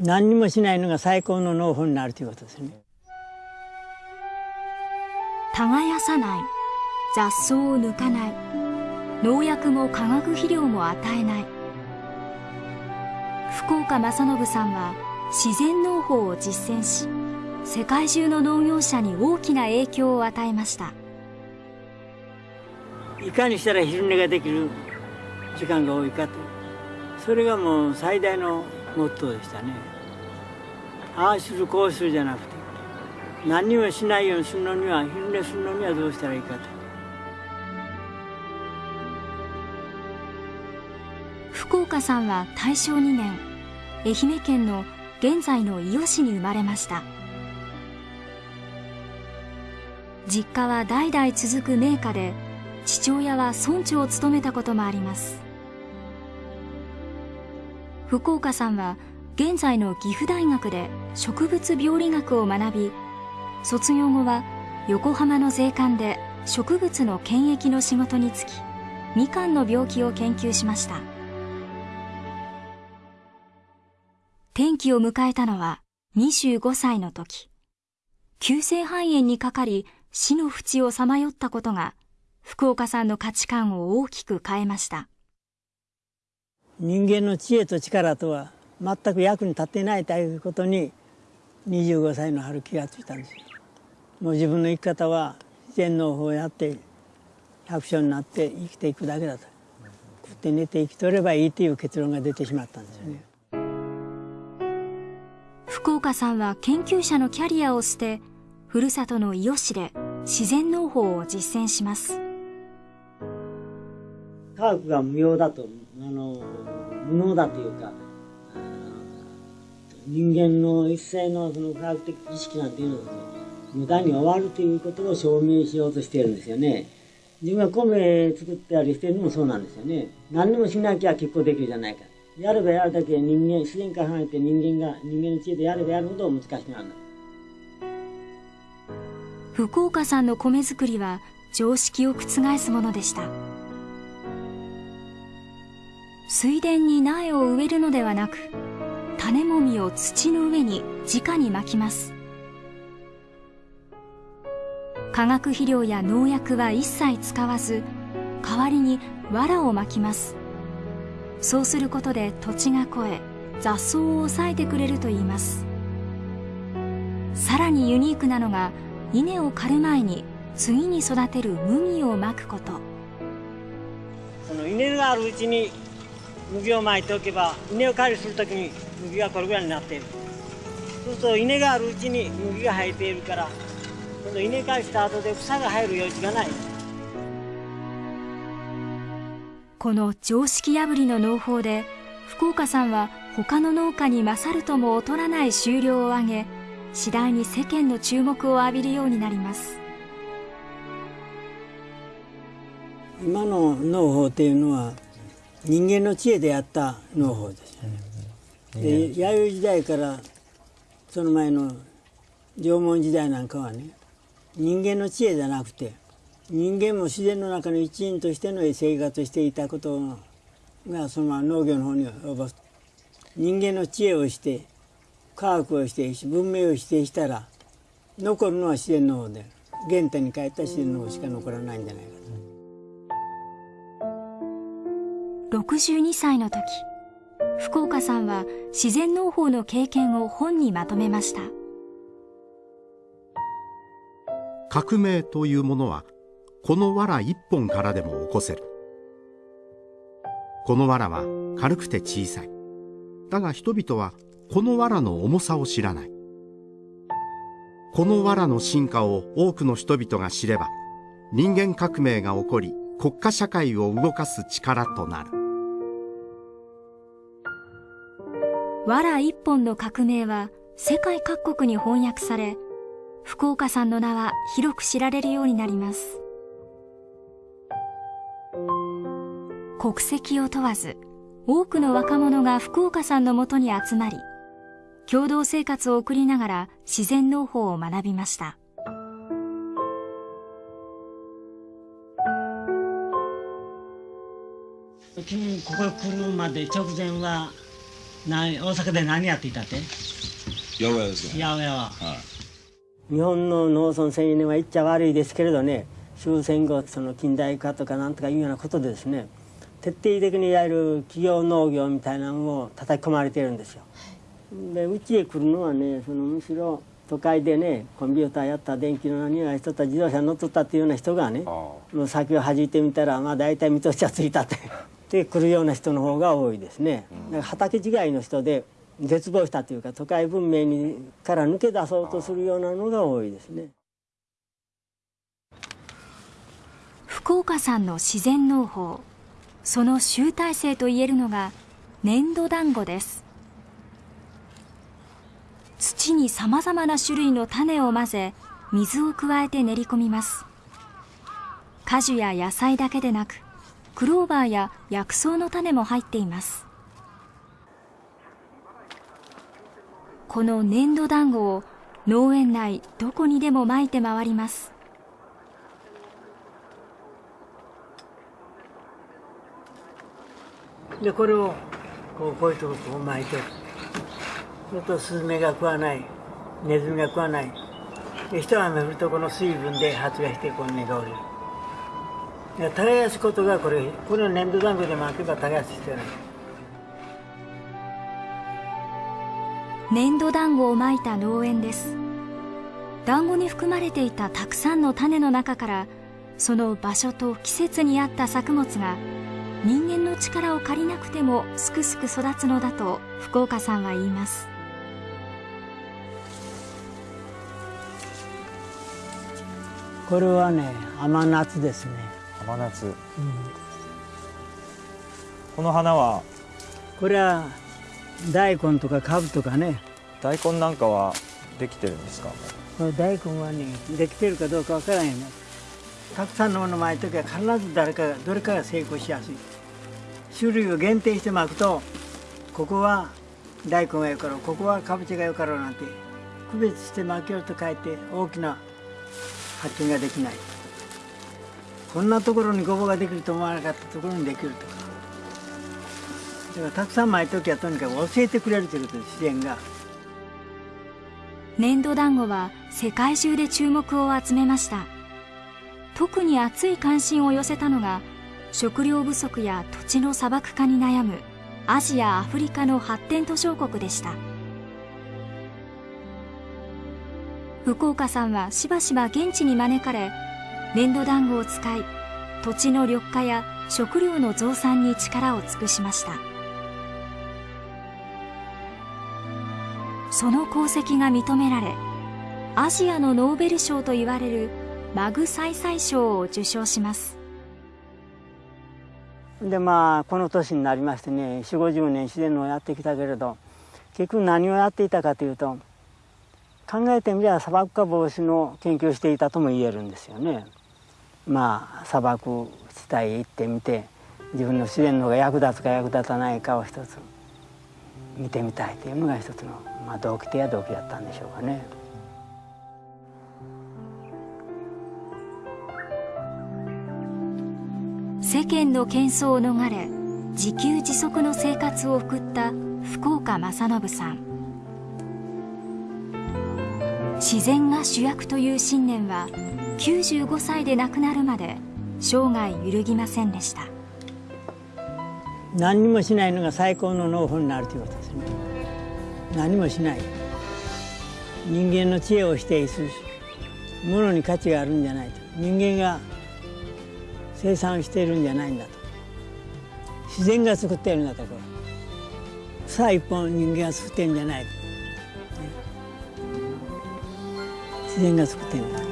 何にもしないのが最高の農法になるということですね。耕さない。雑草を抜かない。農薬も化学肥料も与えない。福岡正信さんは自然農法を実践し世界中の農業者に大きな影響を与えました。いかにしたら昼寝ができる時間が多いかと。それがもう最大のモットーでしたね。ああするこうするじゃなくて何にもしないようにするのには昼寝するのにはどうしたらいいかと。福岡さんは大正2年愛媛県の現在の伊予市に生まれました。実家は代々続く名家で父親は村長を務めたこともあります。福岡さんは現在の岐阜大学で植物病理学を学び卒業後は横浜の税関で植物の検疫の仕事に就きみかんの病気を研究しました。転機を迎えたのは25歳の時。急性肺炎にかかり死の淵をさまよったことが福岡さんの価値観を大きく変えました。人間の知恵と力とは全く役に立っていないということに25歳の春気がついたんですもう自分の生き方は自然農法をやって百姓になって生きていくだけだと。食って寝て生きとればいいという結論が出てしまったんですよね。福岡さんは研究者のキャリアを捨てふるさとの伊予市で自然農法を実践します。科学が無用だと無能だというか人間の一切のその科学的意識なんていうのは無駄に終わるということを証明しようとしているんですよね。自分が米作ったりしてるのもそうなんですよね。何にもしなきゃ結構できるじゃないか。やればやるだけ人間自然から離れて人間が人間の知恵でやればやるほど難しくなるんだ福岡さんの米作りは常識を覆すものでした。水田に苗を植えるのではなく種もみを土の上に直にまきます。化学肥料や農薬は一切使わず代わりに藁をまきます。そうすることで土地が肥え雑草を抑えてくれるといいます。さらにユニークなのが稲を刈る前に次に育てる麦をまくこと。その稲があるうちに麦をまいておけば稲を刈りするときに麦がこれぐらいになっている。そうすると稲があるうちに麦が生えているから今度稲刈りした後で草が生える余地がない。この常識破りの農法で福岡さんは他の農家に勝るとも劣らない収量を上げ次第に世間の注目を浴びるようになります。今の農法っていうのは人間の知恵でやった農法ですよね。で弥生時代からその前の縄文時代なんかはね人間の知恵じゃなくて人間も自然の中の一員としての生活していたことがそのまま農業の方に及ぼす。人間の知恵をして科学をし文明を否定したら残るのは自然の方で原点に帰った自然の方しか残らないんじゃないか62歳の時福岡さんは自然農法の経験を本にまとめました。革命というものはこの藁一本からでも起こせる。この藁は軽くて小さい。だが人々はこの藁の重さを知らない。この藁の進化を多くの人々が知れば人間革命が起こり国家社会を動かす力となる。藁一本の革命は世界各国に翻訳され福岡さんの名は広く知られるようになります。国籍を問わず多くの若者が福岡さんのもとに集まり共同生活を送りながら自然農法を学びました。うちにここへ来るまで直前はな大阪で何やっていたって？八百屋ですよ八百屋は。はい。日本の農村青年は言っちゃ悪いですけれどね終戦後その近代化とかなんとかいうようなことでですね徹底的にいわゆる企業農業みたいなのを叩き込まれてるんですよ。でうちへ来るのはねそのむしろ都会でねコンピューターやった電気の何やしとった自動車乗っとったっていうような人がねもう先を弾いてみたらまあ大体見通しはついたってで来るような人の方が多いですね。だから畑違いの人で絶望したというか都会文明にから抜け出そうとするようなのが多いですね。福岡さんの自然農法その集大成といえるのが粘土団子です土にさまざまな種類の種を混ぜ水を加えて練り込みます果樹や野菜だけでなくクローバーや薬草の種も入っています。この粘土団子を農園内どこにでも撒いて回ります。でこれをこうこういうとここう巻いてそうするとスズメが食わないネズミが食わない。で一雨降るとこの水分で発芽してこう根が降りる。耕すことがこれこれを粘土団子で巻けば耕す必要ない粘土団子をまいた農園です。団子に含まれていたたくさんの種の中からその場所と季節に合った作物が人間の力を借りなくてもすくすく育つのだと福岡さんは言います。これはね甘夏ですね、甘夏、この花は？これは大根とかカブとかね。大根なんかはできてるんですか？大根はねできてるかどうかわからんよね。たくさんのもの巻いときは必ず誰かがどれかが成功しやすい。種類を限定して巻くとここは大根がよかろうここはかぼちゃがよかろうなんて区別して巻きようと書いて大きな発見ができないこんなところにごぼうができると思わなかったところにできるとか。だからたくさん巻いときはとにかく教えてくれるということです自然が。粘土団子は世界中で注目を集めました。特に熱い関心を寄せたのが食料不足や土地の砂漠化に悩むアジア・アフリカの発展途上国でした。福岡さんはしばしば現地に招かれ粘土団子を使い土地の緑化や食料の増産に力を尽くしましたその功績が認められアジアのノーベル賞といわれるマグサイサイ賞を受賞しますでまあこの年になりましてね4 5 0年自然農をやってきたけれど結局何をやっていたかというと考えてみれば砂漠化防止の研究をしていたとも言えるんですよね。まあ砂漠地帯へ行ってみて自分の自然農が役立つか役立たないかを一つ見てみたいというのが一つの、まあ、動機手や動機だったんでしょうかね。世間の喧騒を逃れ自給自足の生活を送った福岡正信さん自然が主役という信念は95歳で亡くなるまで生涯揺るぎませんでした。何もしないのが最高の農法になるということですね。何もしない。人間の知恵を否定する。ものに価値があるんじゃないと。人間が生産しているんじゃないんだと。自然が作っているんだとこれ草一本人間が作ってるんじゃないと、自然が作ってるんだ。